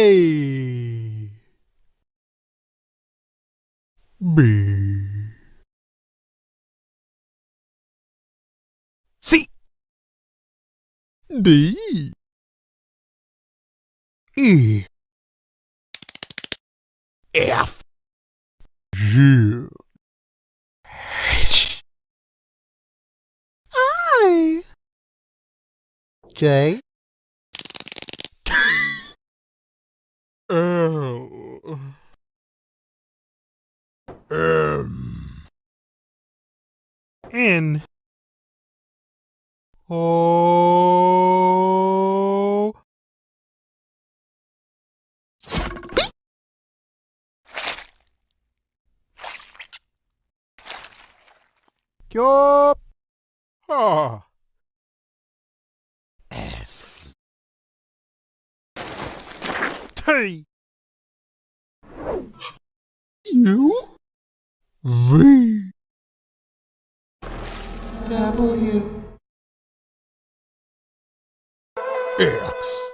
A B. C. D. E. F. G. H. I. J, L M N O Q R T U V? W, X